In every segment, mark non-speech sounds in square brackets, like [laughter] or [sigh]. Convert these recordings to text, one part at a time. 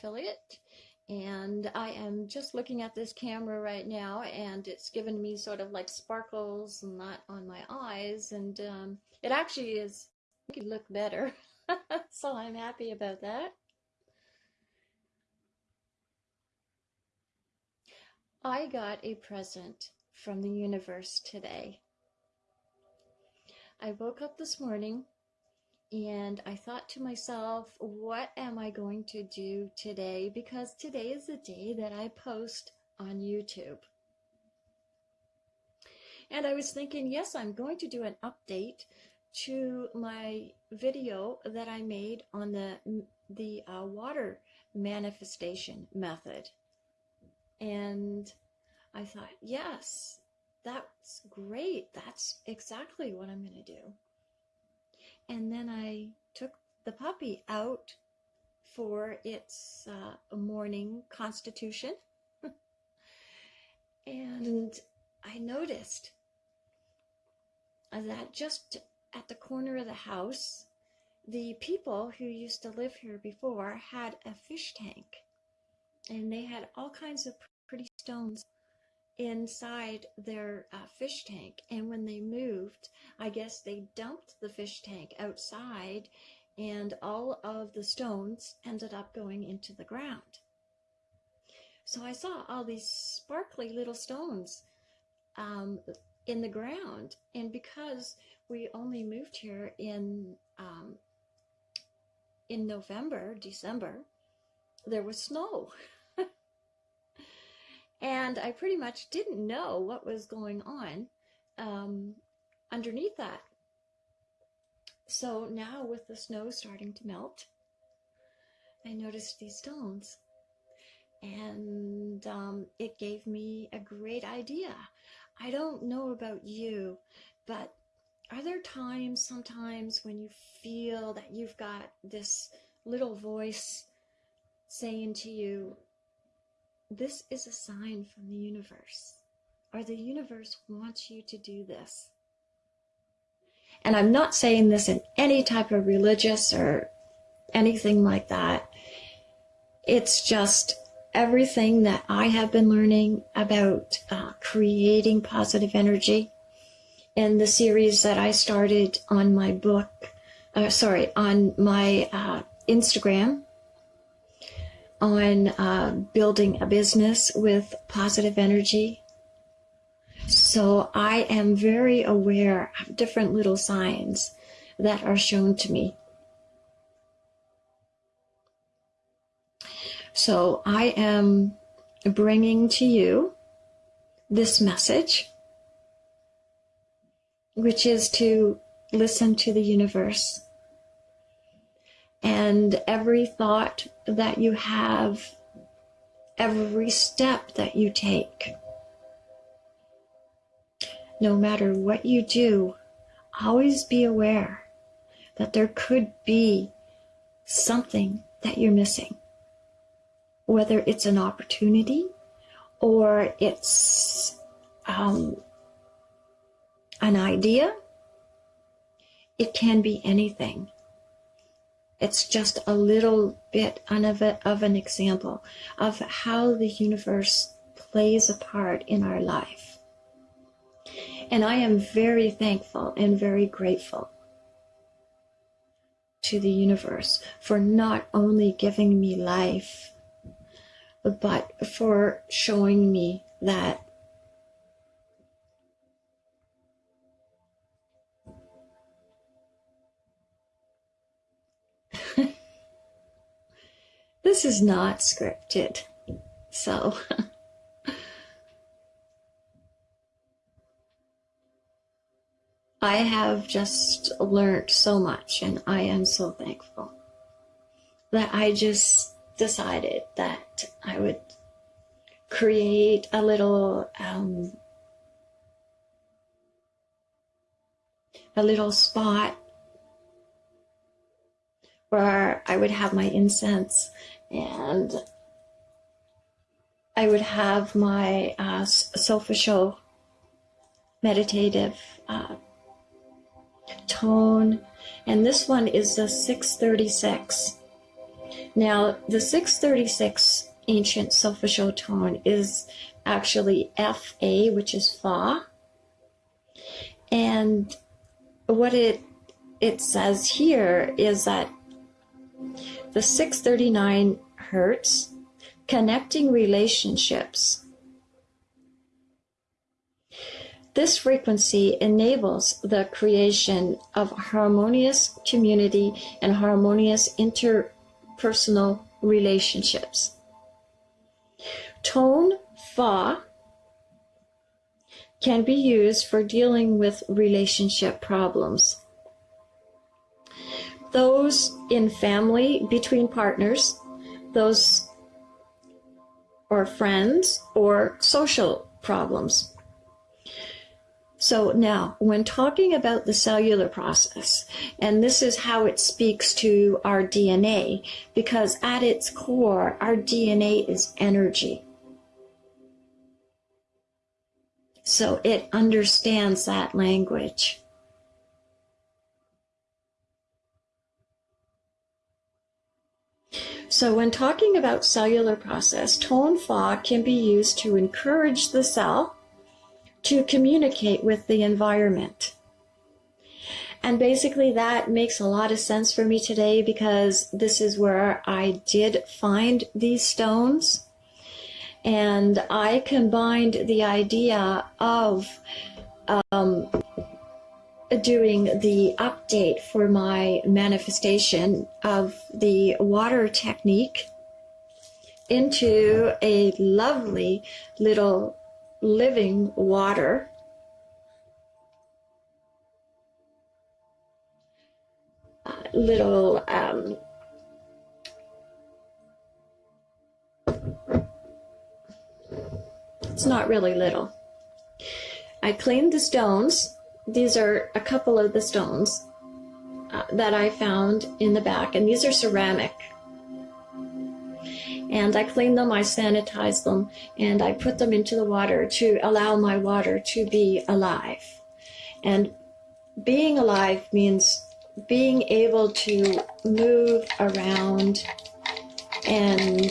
affiliate and I am just looking at this camera right now and it's given me sort of like sparkles and that on my eyes and um, it actually is making look better [laughs] so I'm happy about that. I got a present from the universe today. I woke up this morning and I thought to myself, what am I going to do today? Because today is the day that I post on YouTube. And I was thinking, yes, I'm going to do an update to my video that I made on the, the uh, water manifestation method. And I thought, yes, that's great. That's exactly what I'm going to do. And then I took the puppy out for its uh, morning constitution. [laughs] and I noticed that just at the corner of the house, the people who used to live here before had a fish tank. And they had all kinds of pretty stones inside their uh, fish tank. And when they moved, I guess they dumped the fish tank outside and all of the stones ended up going into the ground. So I saw all these sparkly little stones um, in the ground. And because we only moved here in um, in November, December, there was snow. [laughs] And I pretty much didn't know what was going on um, underneath that. So now with the snow starting to melt, I noticed these stones. And um, it gave me a great idea. I don't know about you, but are there times sometimes when you feel that you've got this little voice saying to you, this is a sign from the universe, or the universe wants you to do this. And I'm not saying this in any type of religious or anything like that. It's just everything that I have been learning about uh, creating positive energy in the series that I started on my book, uh, sorry, on my uh, Instagram on uh, building a business with positive energy. So I am very aware of different little signs that are shown to me. So I am bringing to you this message, which is to listen to the universe and every thought that you have, every step that you take. No matter what you do, always be aware that there could be something that you're missing. Whether it's an opportunity or it's um, an idea, it can be anything. It's just a little bit of, an example of how the universe plays a part in our life. And I am very thankful and very grateful to the universe for not only giving me life, but for showing me that this is not scripted. So, [laughs] I have just learned so much, and I am so thankful that I just decided that I would create a little um, a little spot where I would have my incense and I would have my uh, meditative uh, tone. And this one is the 636. Now, the 636 ancient solfeggio tone is actually Fa, which is Fa. And what it it says here is that the 639 hertz connecting relationships. This frequency enables the creation of harmonious community and harmonious interpersonal relationships. Tone Fa can be used for dealing with relationship problems. Those in family, between partners, those or friends, or social problems. So now, when talking about the cellular process, and this is how it speaks to our DNA, because at its core, our DNA is energy. So it understands that language. So when talking about cellular process, tone fa can be used to encourage the cell to communicate with the environment. And basically that makes a lot of sense for me today because this is where I did find these stones and I combined the idea of um, doing the update for my manifestation of the water technique into a lovely little living water. Uh, little um, It's not really little. I cleaned the stones. These are a couple of the stones uh, that I found in the back, and these are ceramic. And I clean them, I sanitize them, and I put them into the water to allow my water to be alive. And being alive means being able to move around and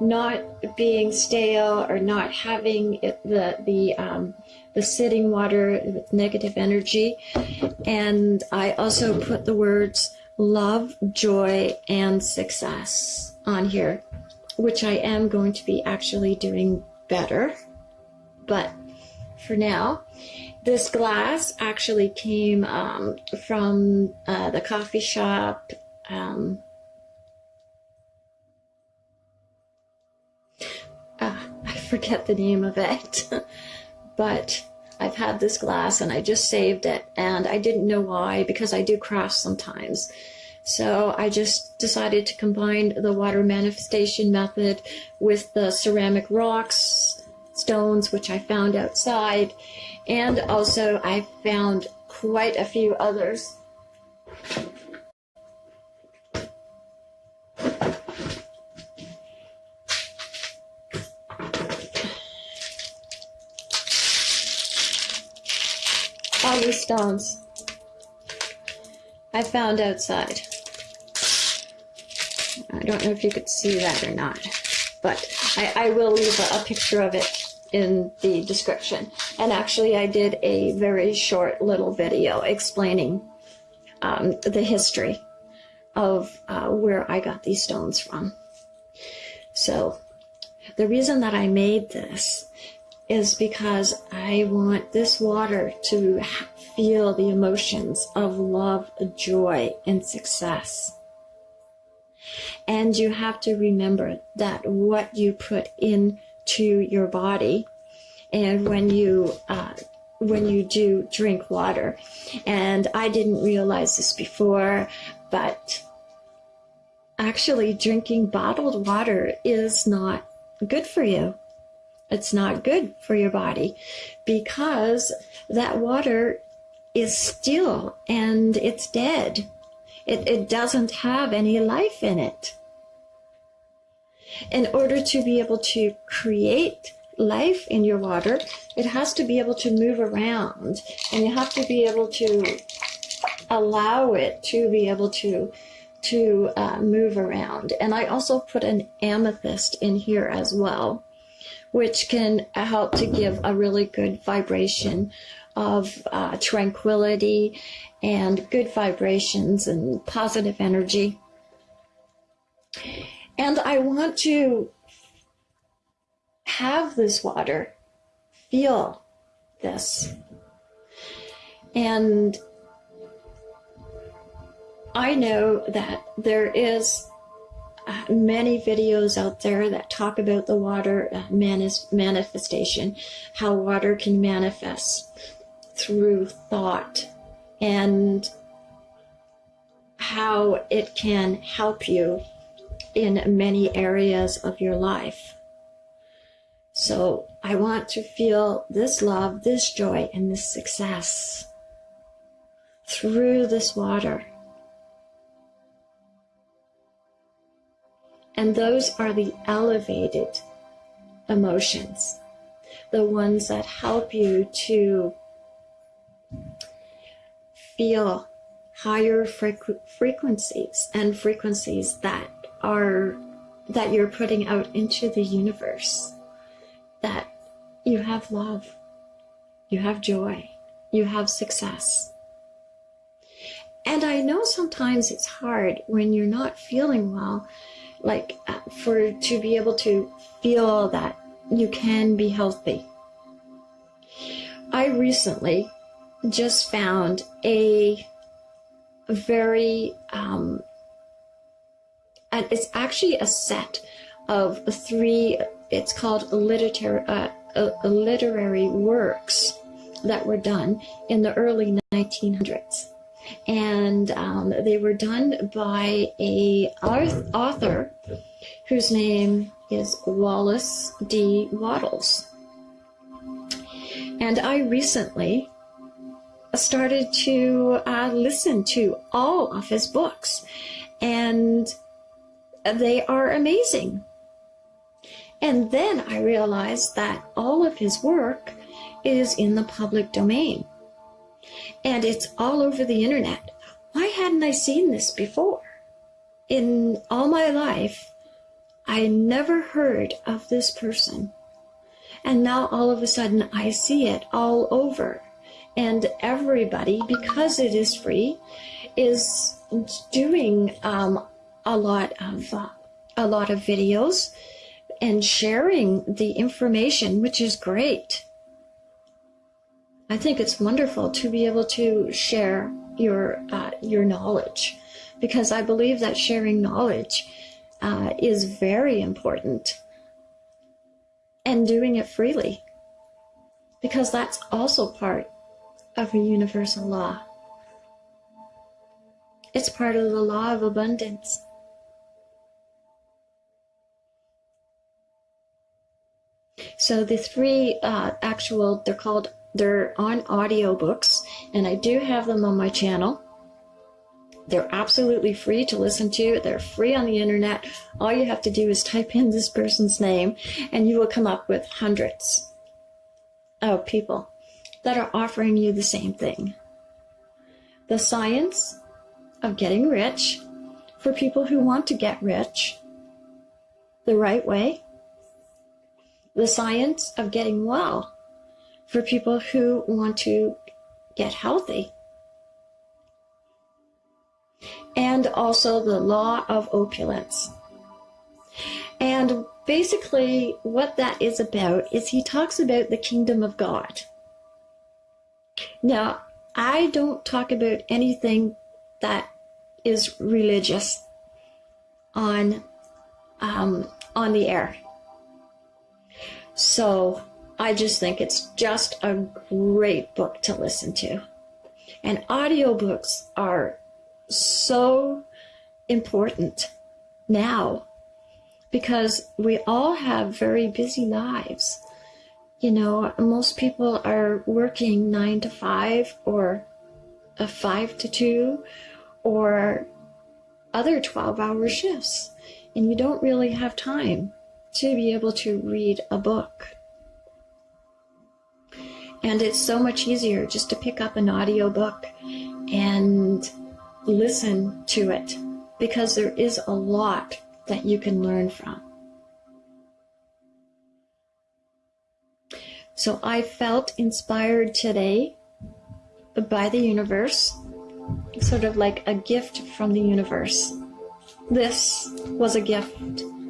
not being stale or not having it, the the um, the sitting water with negative energy. And I also put the words love, joy, and success on here, which I am going to be actually doing better. But for now, this glass actually came um, from uh, the coffee shop. Um, ah, I forget the name of it, [laughs] but I've had this glass and I just saved it and I didn't know why because I do crash sometimes. So I just decided to combine the water manifestation method with the ceramic rocks, stones, which I found outside, and also I found quite a few others stones I found outside. I don't know if you could see that or not, but I, I will leave a, a picture of it in the description. And actually, I did a very short little video explaining um, the history of uh, where I got these stones from. So, the reason that I made this is because I want this water to feel the emotions of love, joy, and success. And you have to remember that what you put into your body and when you uh, when you do drink water and I didn't realize this before but actually drinking bottled water is not good for you it's not good for your body because that water is still and it's dead. It, it doesn't have any life in it. In order to be able to create life in your water, it has to be able to move around and you have to be able to allow it to be able to to uh, move around. And I also put an amethyst in here as well, which can help to give a really good vibration of uh, tranquility and good vibrations and positive energy. And I want to have this water, feel this. And I know that there is many videos out there that talk about the water uh, manis- manifestation, how water can manifest through thought and how it can help you in many areas of your life. So I want to feel this love, this joy, and this success through this water. And those are the elevated emotions, the ones that help you to feel higher frequ- frequencies and frequencies that are that you're putting out into the universe that you have love you have joy you have success. And i know sometimes it's hard when you're not feeling well like uh, for to be able to feel that you can be healthy. I recently just found a very um, and it's actually a set of three it's called literary uh, uh, literary works that were done in the early 1900s and um, they were done by a author whose name is Wallace D. Wattles and I recently started to uh, listen to all of his books, and they are amazing. And then I realized that all of his work is in the public domain and it's all over the internet. Why hadn't I seen this before? In all my life, I never heard of this person. And now all of a sudden I see it all over and everybody, because it is free, is doing um, a lot of uh, a lot of videos and sharing the information, which is great. I think it's wonderful to be able to share your uh, your knowledge, because I believe that sharing knowledge uh, is very important, and doing it freely, because that's also part of a universal law. It's part of the law of abundance. So the three uh, actual, they're called, they're on audiobooks, and I do have them on my channel. They're absolutely free to listen to. They're free on the internet. All you have to do is type in this person's name, and you will come up with hundreds of people that are offering you the same thing. The science of getting rich for people who want to get rich the right way. The science of getting well for people who want to get healthy. And also the law of opulence. And basically, what that is about is he talks about the kingdom of God. Now, I don't talk about anything that is religious on um, on the air. So I just think it's just a great book to listen to. And audiobooks are so important now because we all have very busy lives you know, most people are working nine to five or a five to two or other 12 hour shifts. And you don't really have time to be able to read a book. And it's so much easier just to pick up an audiobook and listen to it because there is a lot that you can learn from. So I felt inspired today by the universe, sort of like a gift from the universe. This was a gift,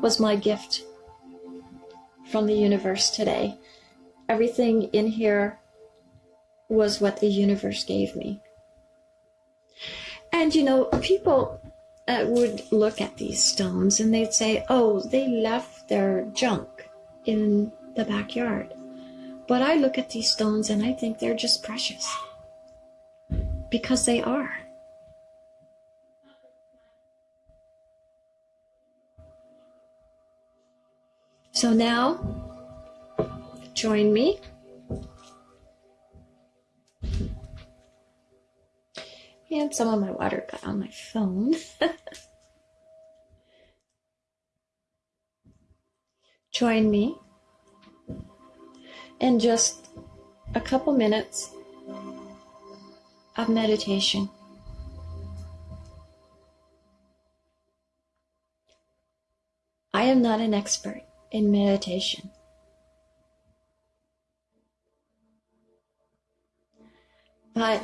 was my gift from the universe today. Everything in here was what the universe gave me. And you know, people uh, would look at these stones and they'd say, oh, they left their junk in the backyard. But I look at these stones and I think they're just precious. Because they are. So now, join me. And some of my water got on my phone. [laughs] join me in just a couple minutes of meditation. I am not an expert in meditation. But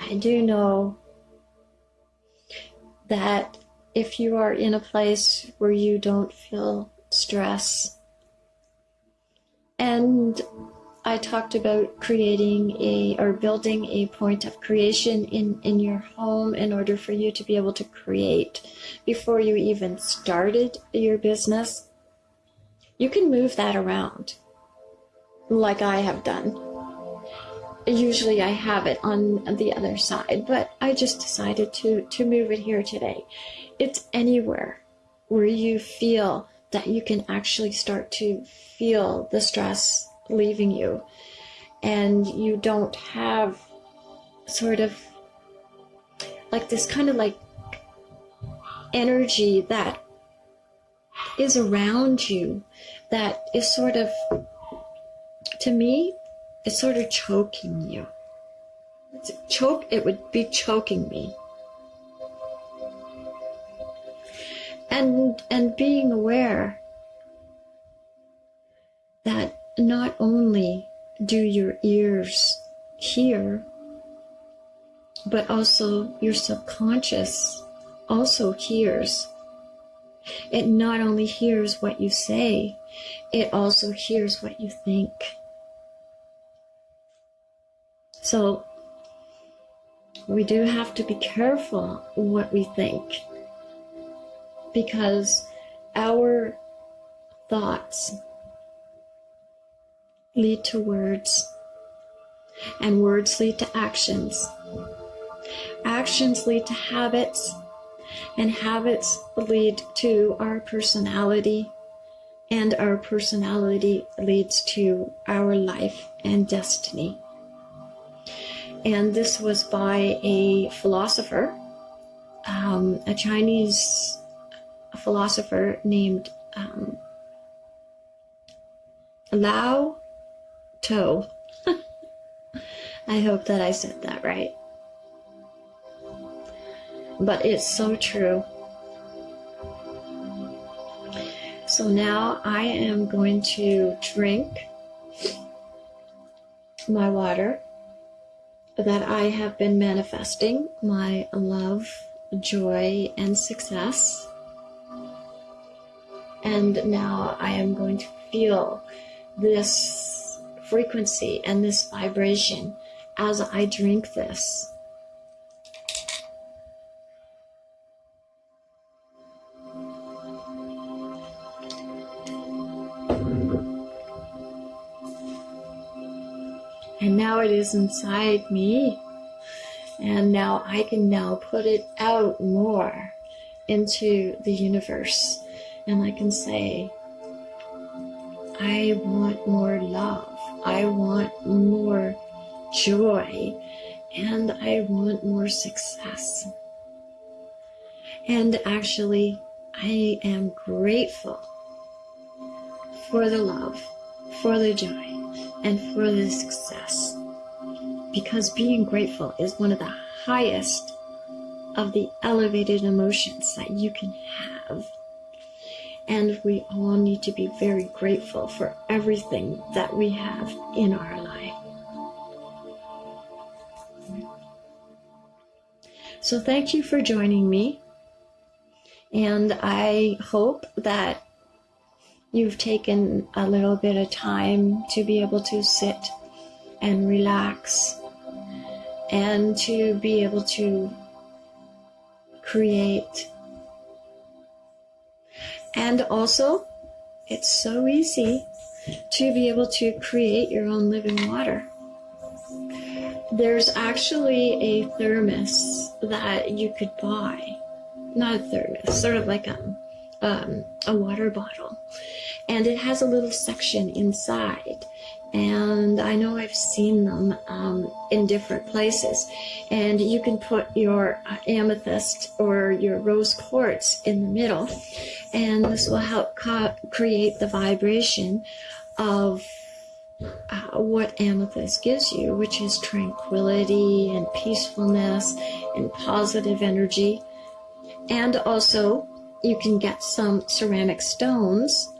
I do know that if you are in a place where you don't feel stress and I talked about creating a or building a point of creation in, in your home in order for you to be able to create before you even started your business. You can move that around like I have done. Usually I have it on the other side, but I just decided to, to move it here today. It's anywhere where you feel that you can actually start to feel the stress leaving you and you don't have sort of like this kind of like energy that is around you that is sort of to me it's sort of choking you. It's choke it would be choking me. And and being aware that not only do your ears hear but also your subconscious also hears. It not only hears what you say it also hears what you think so we do have to be careful what we think because our thoughts lead to words, and words lead to actions. Actions lead to habits, and habits lead to our personality, and our personality leads to our life and destiny. And this was by a philosopher, um, a Chinese philosopher named um, Lao Toe. [laughs] I hope that I said that right. But it's so true. So now I am going to drink my water that I have been manifesting my love, joy, and success and now I am going to feel this frequency and this vibration as I drink this. Now it is inside me. And now I can now put it out more into the universe and I can say, I want more love, I want more joy, and I want more success. And actually, I am grateful for the love, for the joy, and for the success. Because being grateful is one of the highest of the elevated emotions that you can have. And we all need to be very grateful for everything that we have in our life. So, thank you for joining me. And I hope that you've taken a little bit of time to be able to sit and relax and to be able to create. And also, it's so easy to be able to create your own living water. There's actually a thermos that you could buy. Not a thermos, sort of like a, um, a water bottle. And it has a little section inside and I know I've seen them um, in different places. And you can put your uh, amethyst or your rose quartz in the middle, and this will help create the vibration of uh, what amethyst gives you, which is tranquility and peacefulness and positive energy. And also, you can get some ceramic stones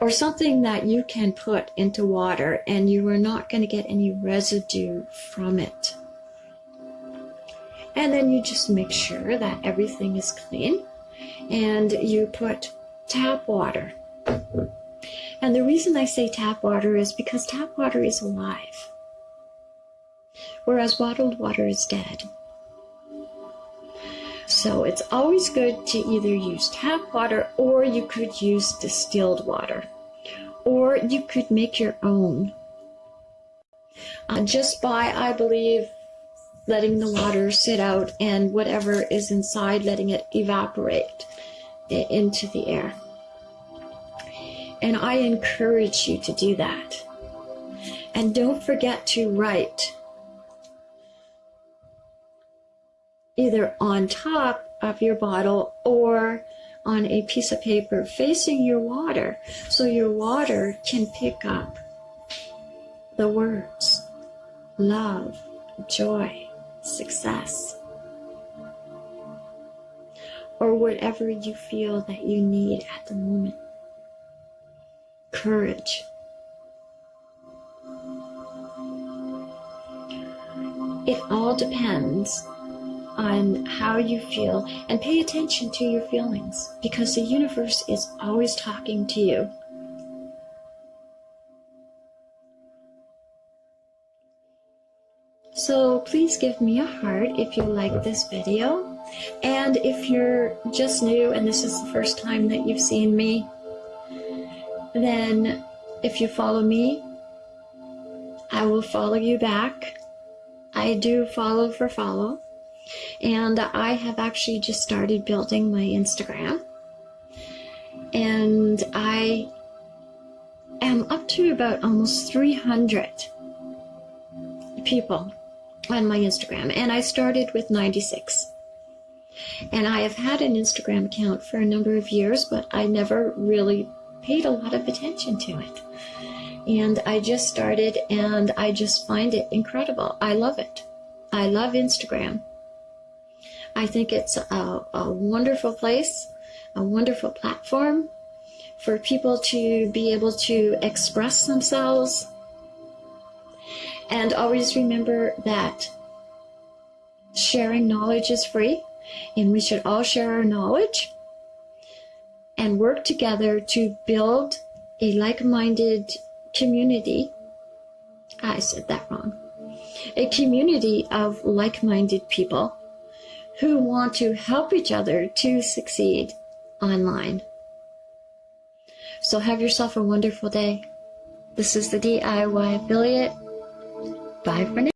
or something that you can put into water and you are not going to get any residue from it. And then you just make sure that everything is clean and you put tap water. And the reason I say tap water is because tap water is alive, whereas bottled water is dead. So it's always good to either use tap water or you could use distilled water. Or you could make your own. Uh, just by, I believe, letting the water sit out and whatever is inside, letting it evaporate into the air. And I encourage you to do that. And don't forget to write either on top of your bottle or on a piece of paper facing your water so your water can pick up the words love, joy, success, or whatever you feel that you need at the moment. Courage. It all depends on how you feel and pay attention to your feelings because the universe is always talking to you. So please give me a heart if you like this video. And if you're just new and this is the first time that you've seen me, then if you follow me, I will follow you back. I do follow for follow. And I have actually just started building my Instagram. And I am up to about almost 300 people on my Instagram. And I started with 96. And I have had an Instagram account for a number of years, but I never really paid a lot of attention to it. And I just started and I just find it incredible. I love it. I love Instagram. I think it's a, a wonderful place, a wonderful platform for people to be able to express themselves. And always remember that sharing knowledge is free, and we should all share our knowledge and work together to build a like minded community. I said that wrong. A community of like minded people who want to help each other to succeed online. So have yourself a wonderful day. This is the DIY affiliate. Bye for now.